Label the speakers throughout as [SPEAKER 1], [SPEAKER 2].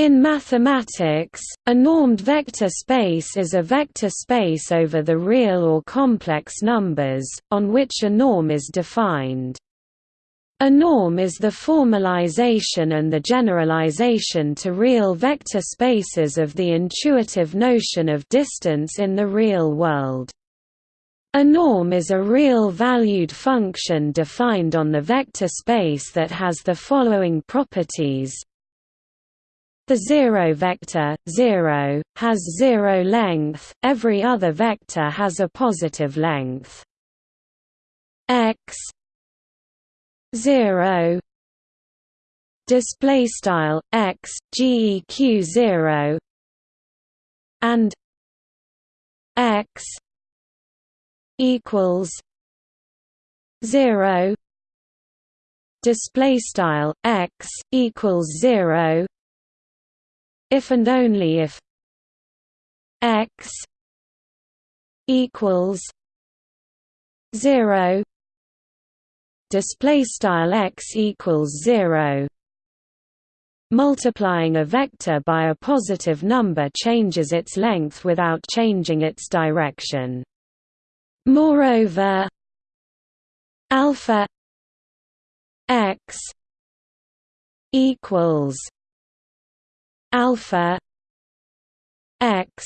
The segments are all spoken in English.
[SPEAKER 1] In mathematics, a normed vector space is a vector space over the real or complex numbers, on which a norm is defined. A norm is the formalization and the generalization to real vector spaces of the intuitive notion of distance in the real world. A norm is a real-valued function defined on the vector space that has the following properties the zero vector, 0, has zero length, every other vector has a positive length. x 0 display style x geq 0 and x equals 0 display style x equals 0 if and only if x equals 0 display style x equals 0 multiplying a vector by a positive number changes its length without changing its direction. Moreover alpha x equals alpha x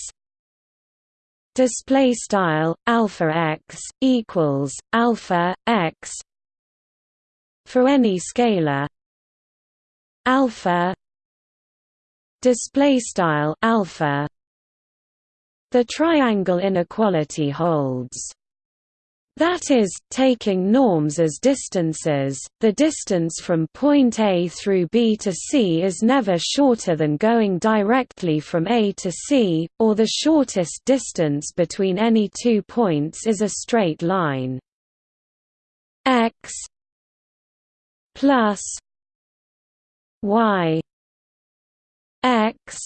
[SPEAKER 1] display style alpha x equals alpha x for any scalar alpha display style alpha the triangle inequality holds that is, taking norms as distances, the distance from point A through B to C is never shorter than going directly from A to C, or the shortest distance between any two points is a straight line. x plus y x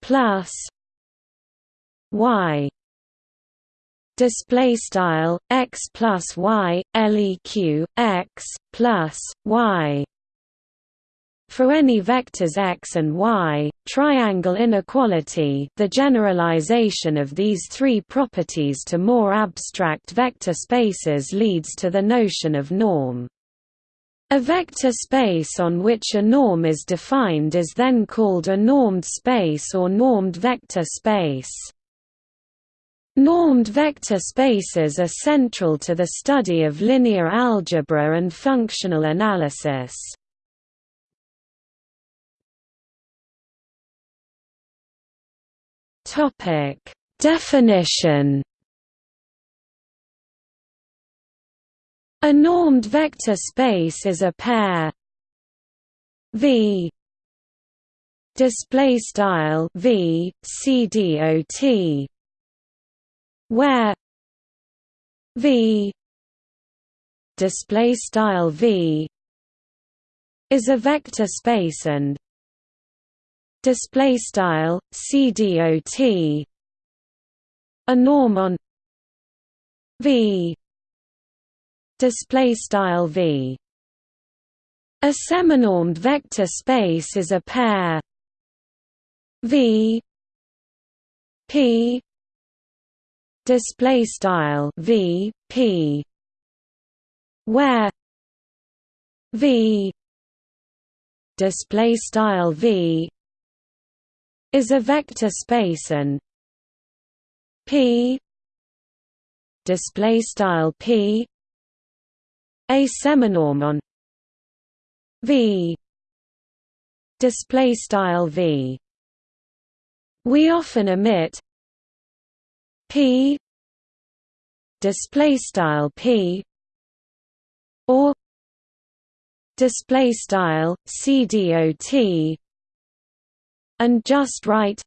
[SPEAKER 1] plus y display style x plus y leq x plus y for any vectors x and y, triangle inequality the generalization of these three properties to more abstract vector spaces leads to the notion of norm. A vector space on which a norm is defined is then called a normed space or normed vector space. Normed vector spaces are central to the study of linear algebra and functional analysis. Topic: Definition. A normed vector space is a pair V display style V CDOT where V display style V is a vector space and display style CDOT a norm on V display style V. A seminormed vector space is a pair V P display style v p where v display style v is a vector space and p display style p a seminorm on v display style v. We often omit p. Display style p. Or display style cdot and just write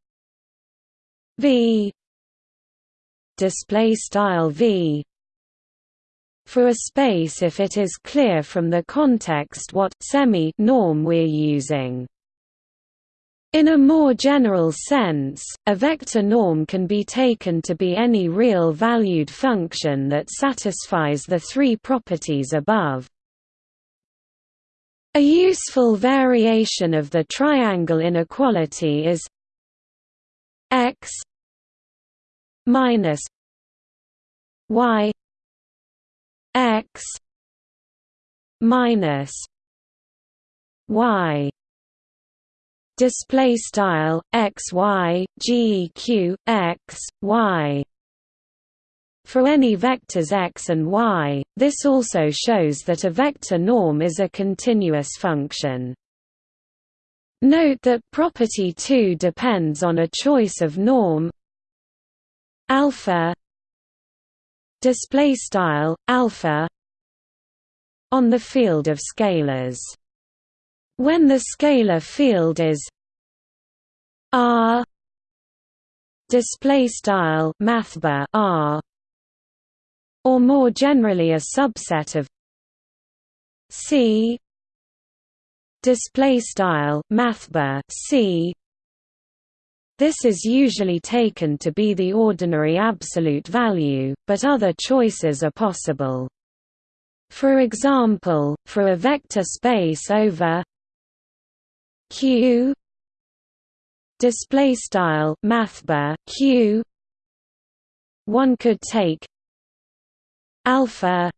[SPEAKER 1] v. Display style v. For a space if it is clear from the context what semi norm we're using in a more general sense, a vector norm can be taken to be any real-valued function that satisfies the three properties above. A useful variation of the triangle inequality is x minus y x minus y display style x y g q x y. For any vectors x and y this also shows that a vector norm is a continuous function. Note that property 2 depends on a choice of norm. Alpha display style alpha on the field of scalars when the scalar field is R display style mathbar R or more generally a subset of C display style mathbar C this is usually taken to be the ordinary absolute value, but other choices are possible. For example, for a vector space over Q display style mathbar Q one could take alpha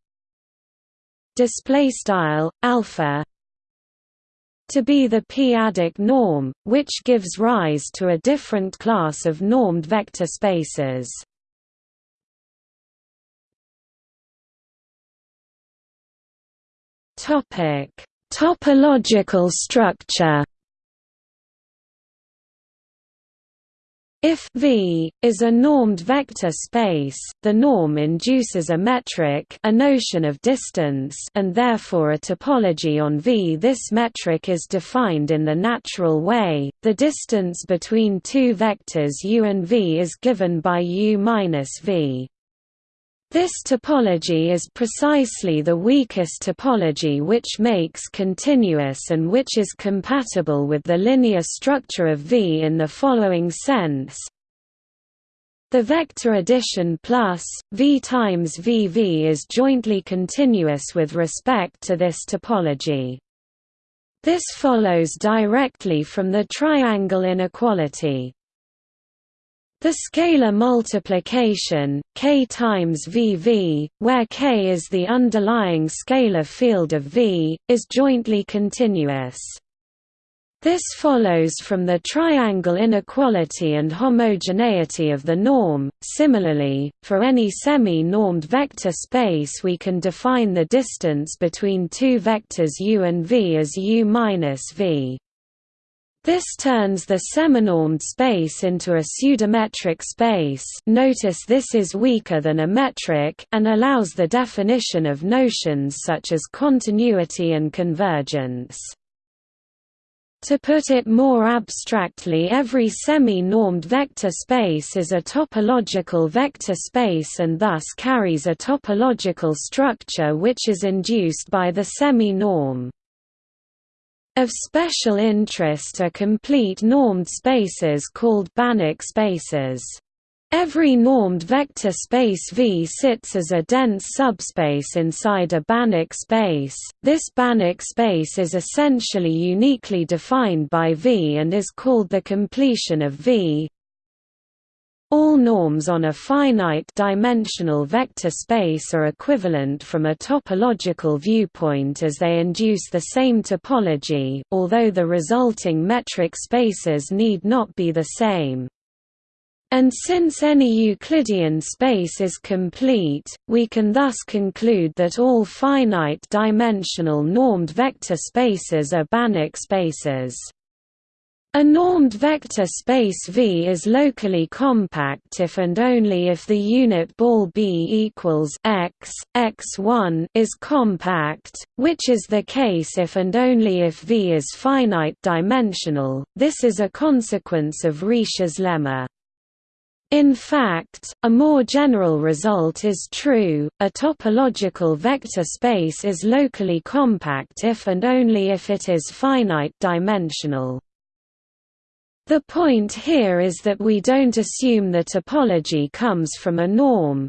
[SPEAKER 1] display style alpha to be the p-adic norm, which gives rise to a different class of normed vector spaces. Topic: Topological structure. If V is a normed vector space, the norm induces a metric, a notion of distance, and therefore a topology on V. This metric is defined in the natural way. The distance between two vectors u and v is given by u minus v. This topology is precisely the weakest topology which makes continuous and which is compatible with the linear structure of V in the following sense. The vector addition plus, V times VV is jointly continuous with respect to this topology. This follows directly from the triangle inequality. The scalar multiplication, k times VV, where k is the underlying scalar field of V, is jointly continuous. This follows from the triangle inequality and homogeneity of the norm. Similarly, for any semi-normed vector space we can define the distance between two vectors u and v as u minus v. This turns the seminormed space into a pseudometric space notice this is weaker than a metric and allows the definition of notions such as continuity and convergence. To put it more abstractly every semi-normed vector space is a topological vector space and thus carries a topological structure which is induced by the semi-norm. Of special interest are complete normed spaces called Banach spaces. Every normed vector space V sits as a dense subspace inside a Banach space. This Banach space is essentially uniquely defined by V and is called the completion of V. All norms on a finite-dimensional vector space are equivalent from a topological viewpoint as they induce the same topology, although the resulting metric spaces need not be the same. And since any Euclidean space is complete, we can thus conclude that all finite-dimensional normed vector spaces are Banach spaces. A normed vector space V is locally compact if and only if the unit ball B equals x, x1 is compact, which is the case if and only if V is finite dimensional. This is a consequence of Riesz's lemma. In fact, a more general result is true, a topological vector space is locally compact if and only if it is finite dimensional. The point here is that we don't assume the topology comes from a norm.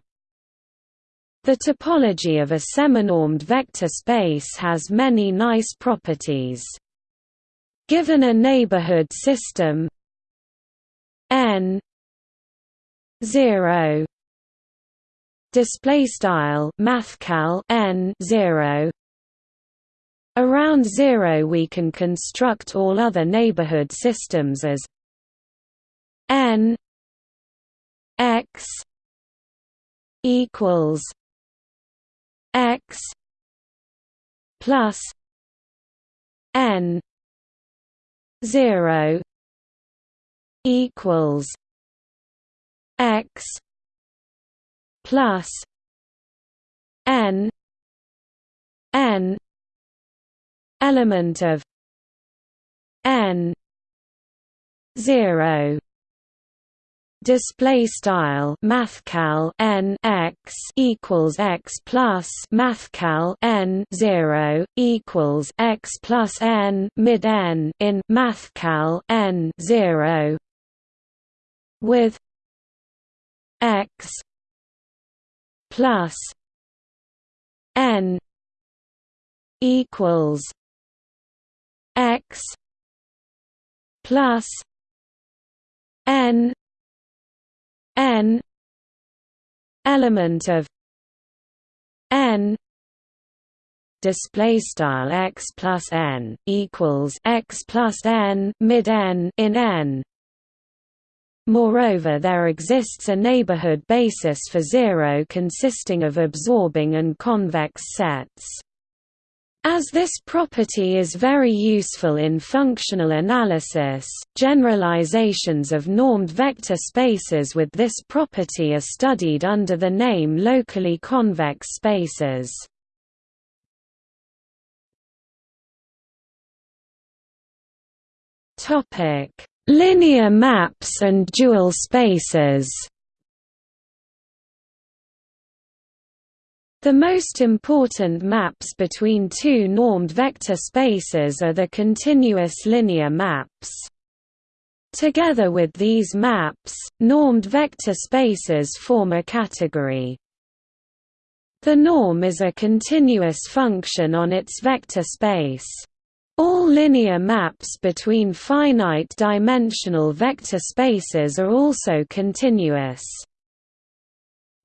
[SPEAKER 1] The topology of a seminormed vector space has many nice properties. Given a neighborhood system n 0 display style mathcal n 0 around 0 we can construct all other neighborhood systems as n x equals x plus n 0 equals x plus n n element of n 0 display style mathcal n x equals x plus mathcal n 0 equals x plus n mid n in mathcal n 0 with x plus n equals x plus n n element of n display style x plus n equals x plus n mid n in n Moreover there exists a neighborhood basis for zero consisting of absorbing and convex sets. As this property is very useful in functional analysis, generalizations of normed vector spaces with this property are studied under the name locally convex spaces. Linear maps and dual spaces The most important maps between two normed vector spaces are the continuous linear maps. Together with these maps, normed vector spaces form a category. The norm is a continuous function on its vector space. All linear maps between finite-dimensional vector spaces are also continuous.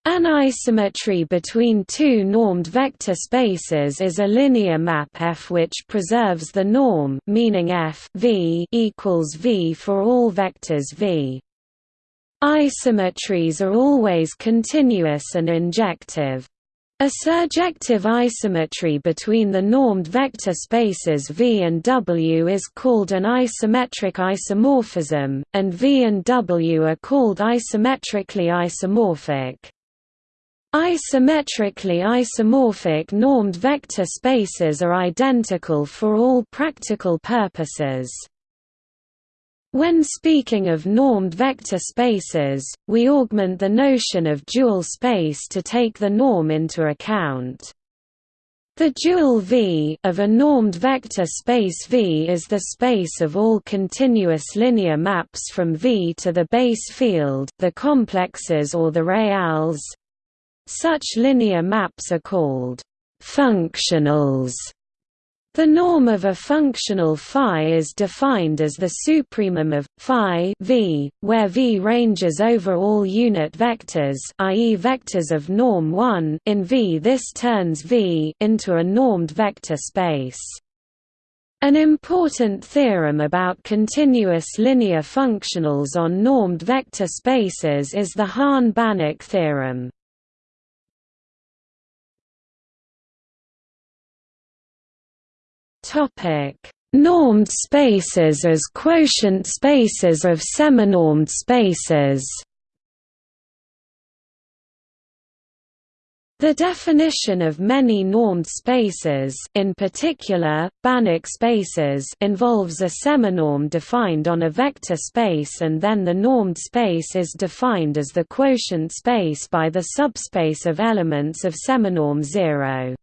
[SPEAKER 1] An isometry between two normed vector spaces is a linear map F which preserves the norm meaning F v equals v for all vectors v. Isometries are always continuous and injective. A surjective isometry between the normed vector spaces V and W is called an isometric isomorphism, and V and W are called isometrically isomorphic. Isometrically isomorphic normed vector spaces are identical for all practical purposes. When speaking of normed vector spaces, we augment the notion of dual space to take the norm into account. The dual V of a normed vector space V is the space of all continuous linear maps from V to the base field, the complexes or the reals, such linear maps are called functionals. The norm of a functional phi is defined as the supremum of phi v, where v ranges over all unit vectors, i.e., vectors of norm 1. In V, this turns V into a normed vector space. An important theorem about continuous linear functionals on normed vector spaces is the Hahn-Banach theorem. Topic: Normed spaces as quotient spaces of seminormed spaces. The definition of many normed spaces in particular, Banach spaces involves a seminorm defined on a vector space and then the normed space is defined as the quotient space by the subspace of elements of seminorm 0.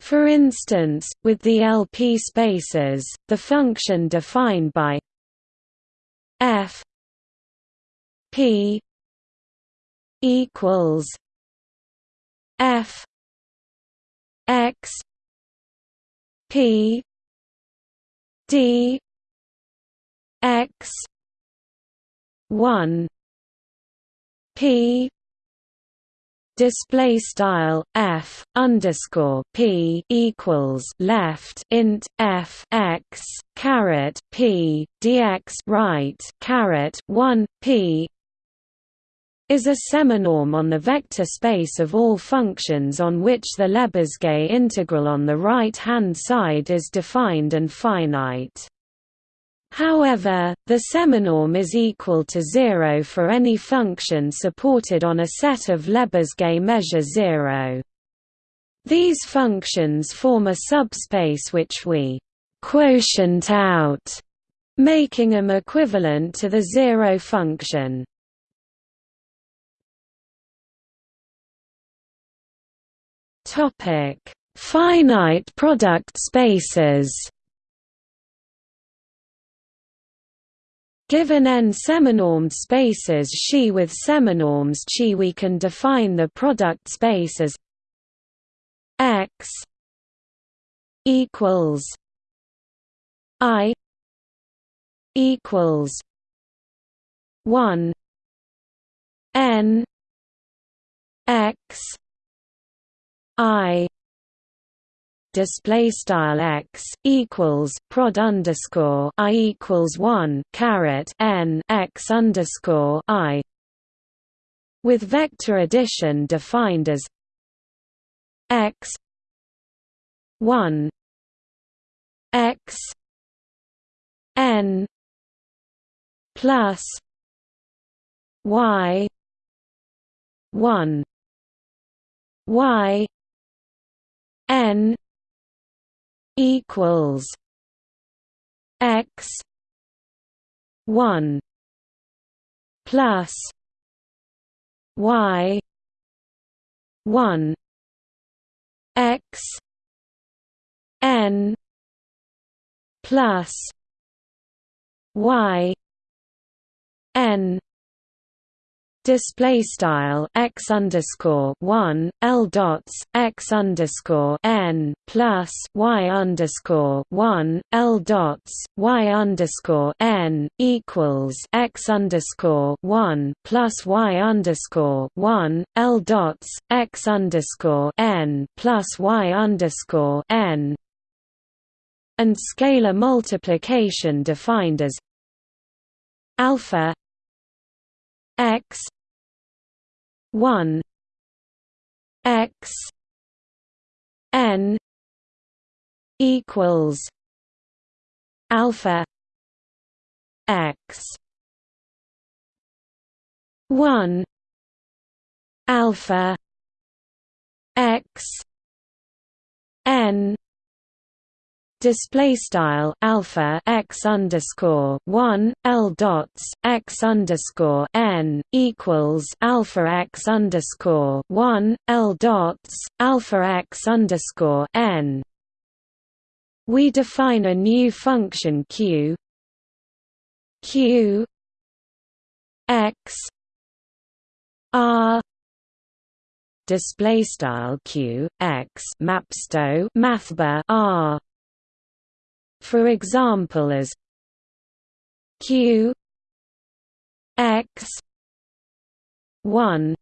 [SPEAKER 1] For instance, with the LP spaces, the function defined by f p equals f x p d x 1 p display style f underscore p equals left int f x caret p dx right caret 1 p is a seminorm on the vector space of all functions on which the Lebesgue integral on the right-hand side is defined and finite. However, the seminorm is equal to zero for any function supported on a set of Lebesgue measure zero. These functions form a subspace which we quotient out, making them equivalent to the zero function. Topic: Finite product spaces. Given n seminormed spaces Xi with seminorms Chi we can define the product space as x equals i equals 1 n x i display style x equals prod underscore i equals one caret n x underscore i with vector addition defined as x one x n plus y one y n equals x 1 plus y 1 x n plus y n display style x underscore one l dots x underscore n plus y underscore one l dots y underscore n equals x underscore one plus y underscore one l dots x underscore n plus y underscore n and scalar multiplication defined as alpha x 1 x n equals alpha x 1 alpha x n display style alpha x underscore one l dots x underscore n equals alpha x underscore one l dots alpha x underscore n. We define a new function q q x r display style q x mapsto mathbar r for example as q x 1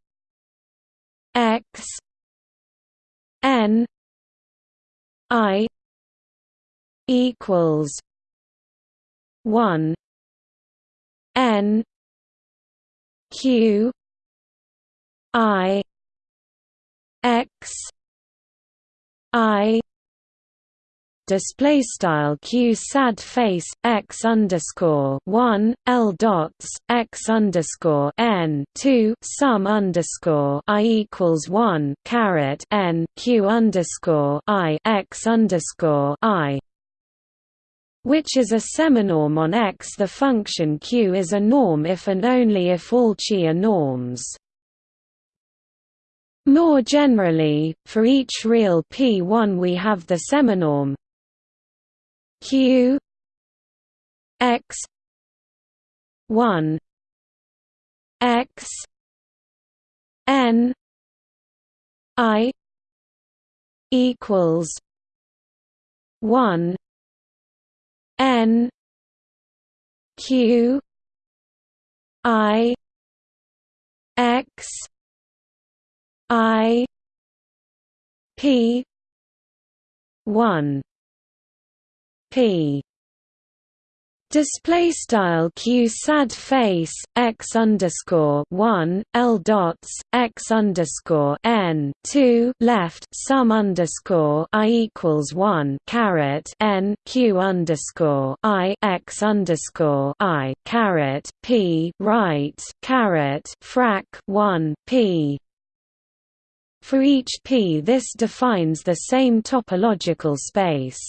[SPEAKER 1] x n i equals 1 n q i x i display style q sad face x underscore one l dots x underscore n two sum underscore i equals one caret n q underscore i x underscore i which is a seminorm on X. The function Q is a norm if and only if all Chi are norms. More generally, for each real P1 we have the seminorm q x 1 x n I equals one N Q I X I P one Display style q sad face x underscore one l dots x underscore n two left sum underscore i equals one caret n q underscore i x underscore i caret p right caret frac one p. For each p, this defines the same topological space.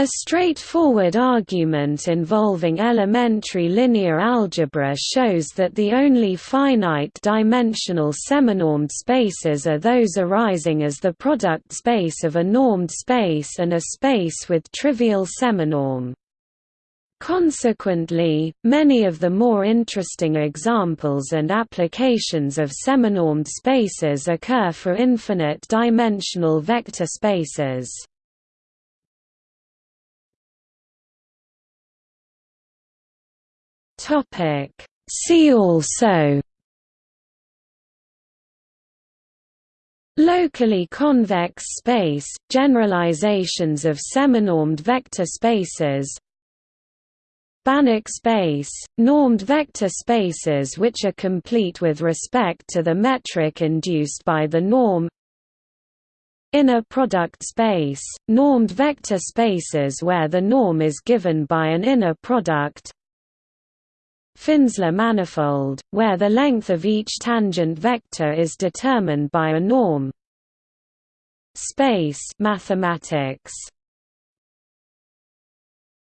[SPEAKER 1] A straightforward argument involving elementary linear algebra shows that the only finite-dimensional seminormed spaces are those arising as the product space of a normed space and a space with trivial seminorm. Consequently, many of the more interesting examples and applications of seminormed spaces occur for infinite-dimensional vector spaces. Topic. See also. Locally convex space, generalizations of seminormed vector spaces. Banach space, normed vector spaces which are complete with respect to the metric induced by the norm. Inner product space, normed vector spaces where the norm is given by an inner product Finsler manifold, where the length of each tangent vector is determined by a norm. Space mathematics